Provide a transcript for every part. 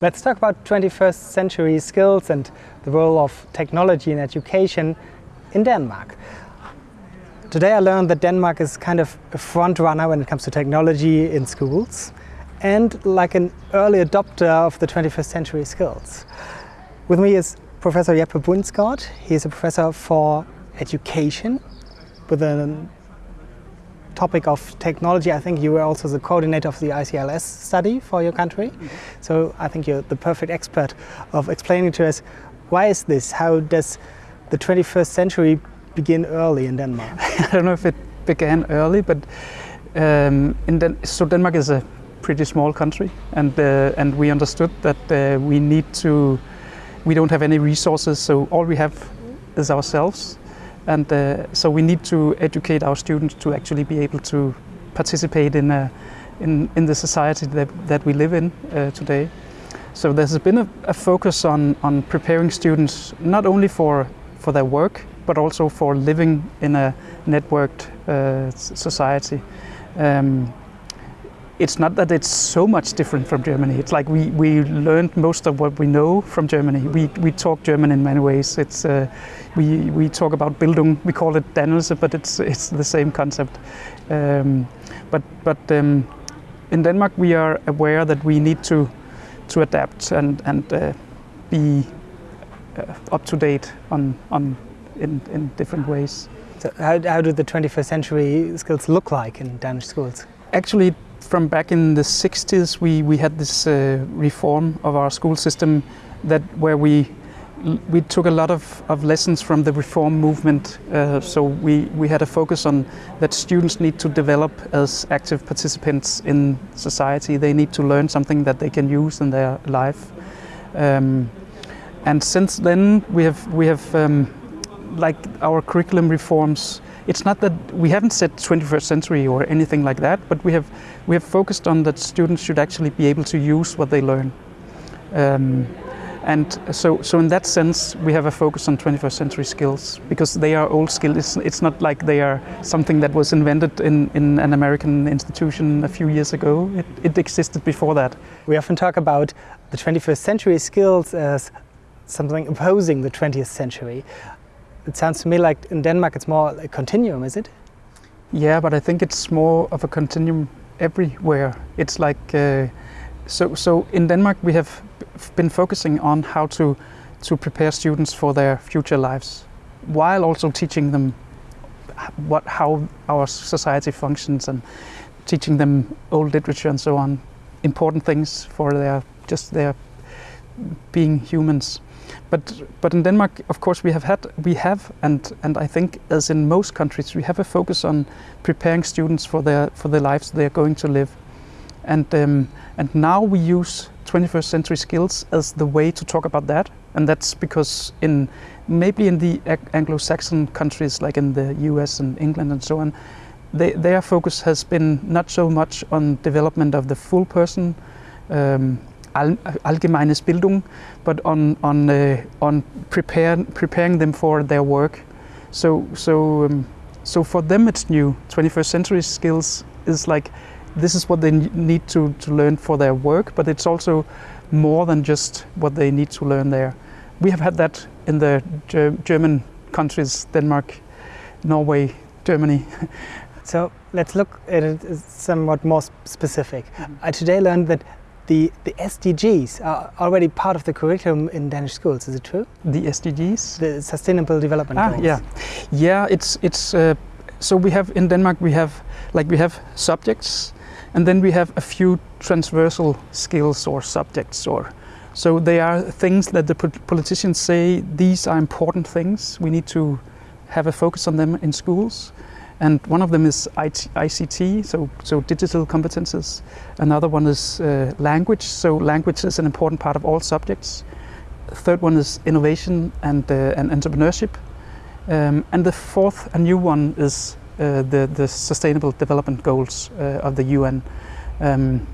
Let's talk about 21st century skills and the role of technology in education in Denmark. Today I learned that Denmark is kind of a front runner when it comes to technology in schools and like an early adopter of the 21st century skills. With me is Professor Jeppe Bundsgaard. He is a professor for education with a topic of technology. I think you were also the coordinator of the ICILS study for your country. Mm -hmm. So I think you're the perfect expert of explaining to us why is this? How does the 21st century begin early in Denmark? I don't know if it began early, but um, in Den so Denmark is a pretty small country, and uh, and we understood that uh, we need to. We don't have any resources, so all we have is ourselves, and uh, so we need to educate our students to actually be able to participate in a, in, in the society that, that we live in uh, today. So there's been a, a, focus on, on preparing students not only for, for their work, but also for living in a networked uh, society. Um, it's not that it's so much different from Germany. It's like we, we learned most of what we know from Germany. We, we talk German in many ways. It's, uh, we, we talk about Bildung, we call it Dannelse, but it's, it's the same concept. Um, but but um, in Denmark we are aware that we need to, to adapt and, and uh, be uh, up to date on, on, in, in different ways. So how, how do the 21st century skills look like in Danish schools? Actually, from back in the 60s, we, we had this uh, reform of our school system that where we we took a lot of, of lessons from the reform movement. Uh, so we, we had a focus on that students need to develop as active participants in society. They need to learn something that they can use in their life. Um, and since then, we have we have um, like our curriculum reforms it's not that we haven't said 21st century or anything like that, but we have we have focused on that students should actually be able to use what they learn. Um, and so, so in that sense, we have a focus on 21st century skills because they are old skills. It's, it's not like they are something that was invented in, in an American institution a few years ago. It, it existed before that. We often talk about the 21st century skills as something opposing the 20th century. It sounds to me like in Denmark it's more a continuum, is it? Yeah, but I think it's more of a continuum everywhere. It's like, uh, so, so in Denmark we have been focusing on how to, to prepare students for their future lives, while also teaching them what, how our society functions and teaching them old literature and so on, important things for their, just their being humans. But but in Denmark, of course, we have had we have and and I think as in most countries, we have a focus on preparing students for their for the lives they are going to live, and um, and now we use 21st century skills as the way to talk about that, and that's because in maybe in the Anglo-Saxon countries like in the U.S. and England and so on, they, their focus has been not so much on development of the full person. Um, allgemeines Bildung, but on on uh, on prepare, preparing them for their work. So so um, so for them it's new. 21st century skills is like this is what they need to to learn for their work, but it's also more than just what they need to learn there. We have had that in the Ger German countries, Denmark, Norway, Germany. so let's look at it somewhat more specific. Mm -hmm. I today learned that the, the SDGs are already part of the curriculum in Danish schools, is it true? The SDGs? The Sustainable Development ah, Goals. Yeah, yeah. It's it's uh, so we have in Denmark we have like we have subjects, and then we have a few transversal skills or subjects or so they are things that the politicians say these are important things. We need to have a focus on them in schools. And one of them is IT, ICT, so, so digital competences. Another one is uh, language, so language is an important part of all subjects. third one is innovation and, uh, and entrepreneurship. Um, and the fourth, a new one, is uh, the, the Sustainable Development Goals uh, of the UN. Um,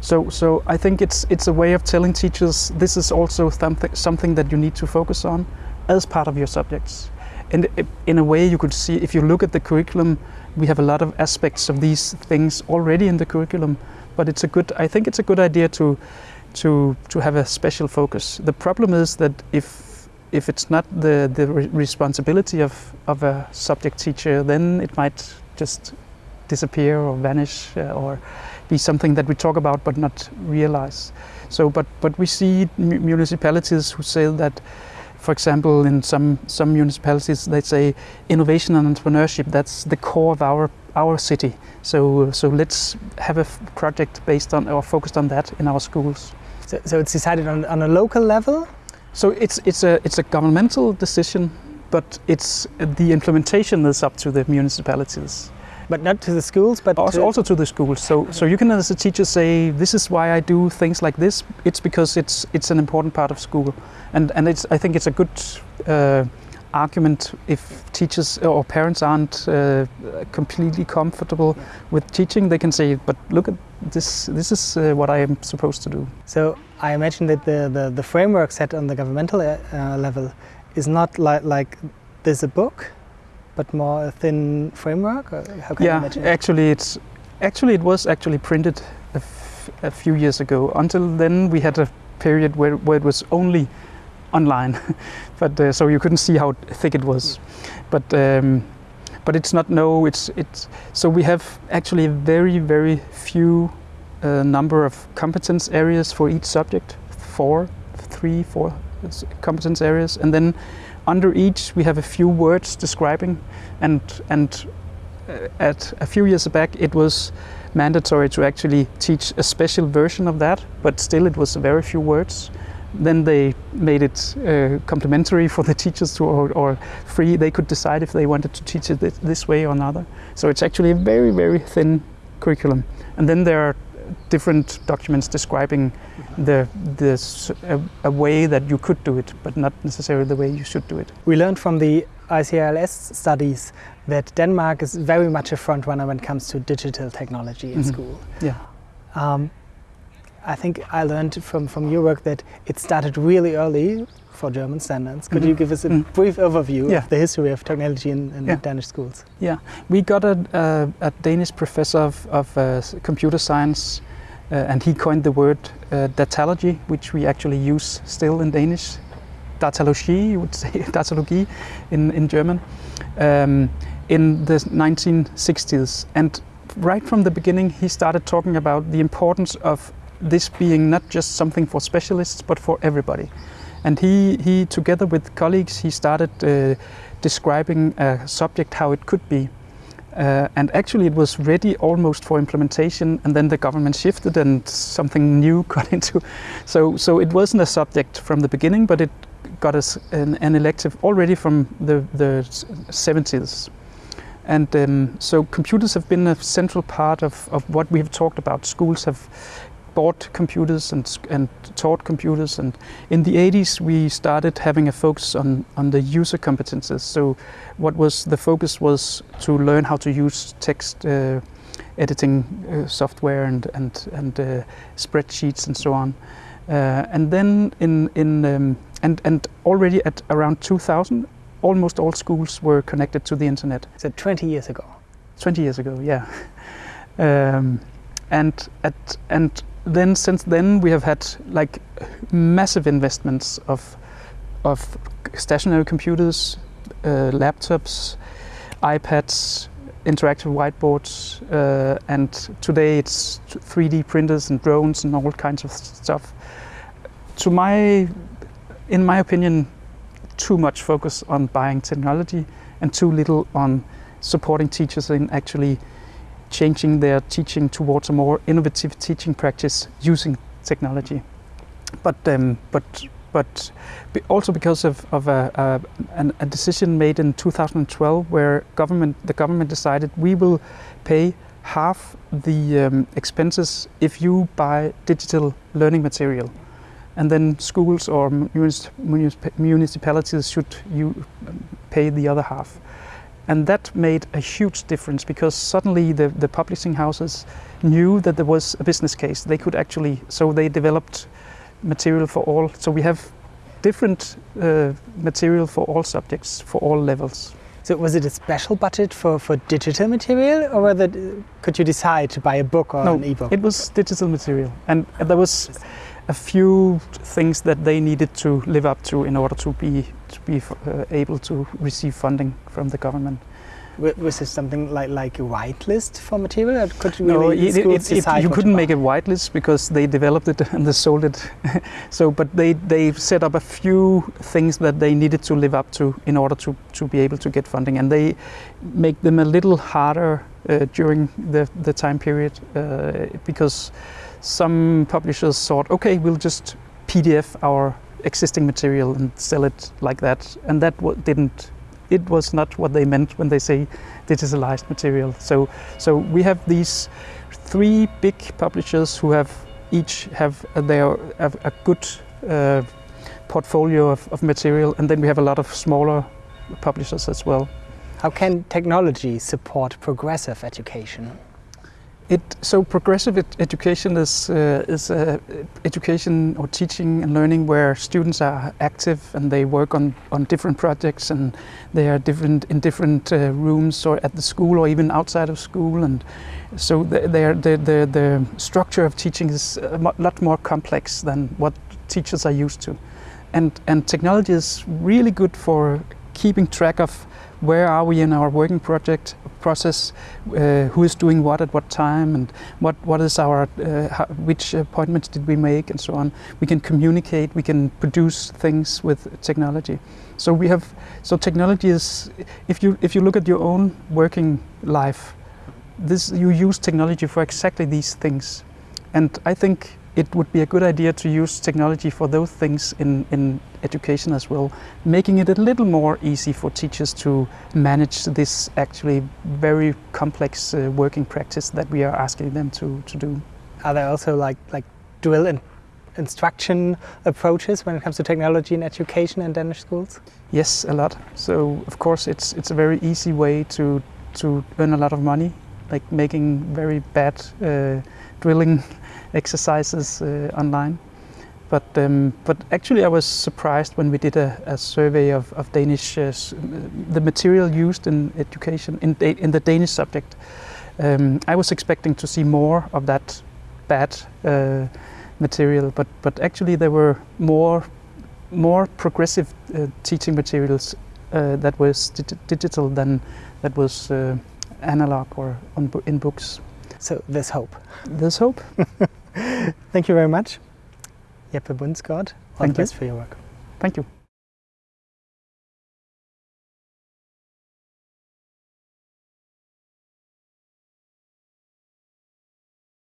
so, so I think it's, it's a way of telling teachers this is also something, something that you need to focus on as part of your subjects. And in a way you could see, if you look at the curriculum, we have a lot of aspects of these things already in the curriculum, but it's a good, I think it's a good idea to, to to have a special focus. The problem is that if if it's not the the re responsibility of of a subject teacher, then it might just disappear or vanish uh, or be something that we talk about but not realize. So, but but we see municipalities who say that for example, in some some municipalities, they say innovation and entrepreneurship. That's the core of our our city. So so let's have a project based on or focused on that in our schools. So, so it's decided on, on a local level. So it's it's a it's a governmental decision, but it's the implementation is up to the municipalities but not to the schools, but also to, also to the schools. So, so you can as a teacher say, this is why I do things like this. It's because it's it's an important part of school, and and it's I think it's a good uh, argument if teachers or parents aren't uh, completely comfortable with teaching. They can say, but look at this. This is uh, what I am supposed to do. So I imagine that the the, the framework set on the governmental uh, level is not like like there's a book but more a thin framework? how can yeah, actually, it's actually it was actually printed a, few years ago. Until then, we had a period where, where it was only online, but uh, so you couldn't see how thick it was. But um, but it's not no. It's it's so we have actually very very few uh, number of competence areas for each subject. Four, three, four competence areas, and then under each, we have a few words describing, and and uh, at a few years back, it was mandatory to actually teach a special version of that, but still it was a very few words. Then they made it uh, complementary for the teachers to, or, or, free. They could decide if they wanted to teach it this, this way or another. So it's actually a very, very thin curriculum. And then there are different documents describing the this a, a, way that you could do it, but not necessarily the way you should do it. We learned from the ICILS studies that Denmark is very much a front runner when it comes to digital technology in mm -hmm. school. Yeah. Um, I think I learned from, from your work that it started really early for German standards. Could mm -hmm. you give us a mm -hmm. brief overview yeah. of the history of technology in, in yeah. Danish schools? Yeah, we got a, a, a Danish professor of, of uh, computer science uh, and he coined the word uh, datalogy, which we actually use still in Danish. Datalogie, you would say, datalogie in, in German, um, in the 1960s. And right from the beginning, he started talking about the importance of this being not just something for specialists, but for everybody. And he, he together with colleagues, he started uh, describing a subject how it could be. Uh, and actually it was ready almost for implementation and then the government shifted and something new got into. So, so it wasn't a subject from the beginning, but it got us an, an elective already from the, the 70s. And um, so computers have been a central part of, of what we have talked about. Schools have bought computers and, and taught computers. And in the 80s, we started having a focus on, on the user competences. So what was the focus was to learn how to use text uh, editing uh, software and, and, and uh, spreadsheets and so on. Uh, and then in, in um, and, and already at around 2000, almost all schools were connected to the internet. So 20 years ago? 20 years ago, yeah. Um, and at and then since then we have had like massive investments of of stationary computers, uh, laptops, iPads, interactive whiteboards, uh, and today it's 3D printers and drones and all kinds of stuff. To my, in my opinion, too much focus on buying technology and too little on supporting teachers in actually changing their teaching towards a more innovative teaching practice using technology. But um, but but also because of, of a, a, a, decision made in 2012 where government the government decided we will pay half the um, expenses if you buy digital learning material and then schools or municipalities should you pay the other half and that made a huge difference because suddenly the, the publishing houses knew that there was a business case. They could actually, so they developed material for all. So we have different uh, material for all subjects, for all levels. So was it a special budget for, for digital material or whether, could you decide to buy a book or no, an ebook? it was digital material. And there was, a few things that they needed to live up to in order to be to be uh, able to receive funding from the government. Was this something like like a whitelist for material? Or could you no, really it, it, it, you couldn't make a whitelist because they developed it and they sold it. so, but they they set up a few things that they needed to live up to in order to to be able to get funding, and they make them a little harder uh, during the the time period uh, because some publishers thought, okay, we'll just PDF our existing material and sell it like that, and that didn't it was not what they meant when they say digitalized material. So, so we have these three big publishers who have each have their have a good uh, portfolio of, of material, and then we have a lot of smaller publishers as well. How can technology support progressive education? It, so progressive ed education is, uh, is uh, education or teaching and learning where students are active and they work on, on different projects and they are different in different uh, rooms or at the school or even outside of school and so the, the, the, the structure of teaching is a lot more complex than what teachers are used to. And, and technology is really good for keeping track of where are we in our working project process, uh, who is doing what at what time, and what, what is our, uh, how, which appointments did we make, and so on. We can communicate, we can produce things with technology. So we have, so technology is, if you, if you look at your own working life, this, you use technology for exactly these things. And I think it would be a good idea to use technology for those things in, in education as well, making it a little more easy for teachers to manage this actually very complex uh, working practice that we are asking them to, to do. Are there also like, like drill and instruction approaches when it comes to technology in education in Danish schools? Yes, a lot. So of course it's, it's a very easy way to, to earn a lot of money, like making very bad uh, drilling exercises uh, online. But, um, but actually I was surprised when we did a, a survey of, of Danish, uh, the material used in education, in, in the Danish subject. Um, I was expecting to see more of that bad uh, material, but, but actually there were more, more progressive uh, teaching materials uh, that was dig digital than that was uh, analog or in books. So there's hope. There's hope. Thank you very much. Jeppe all Thank the best you. for your work. Thank you.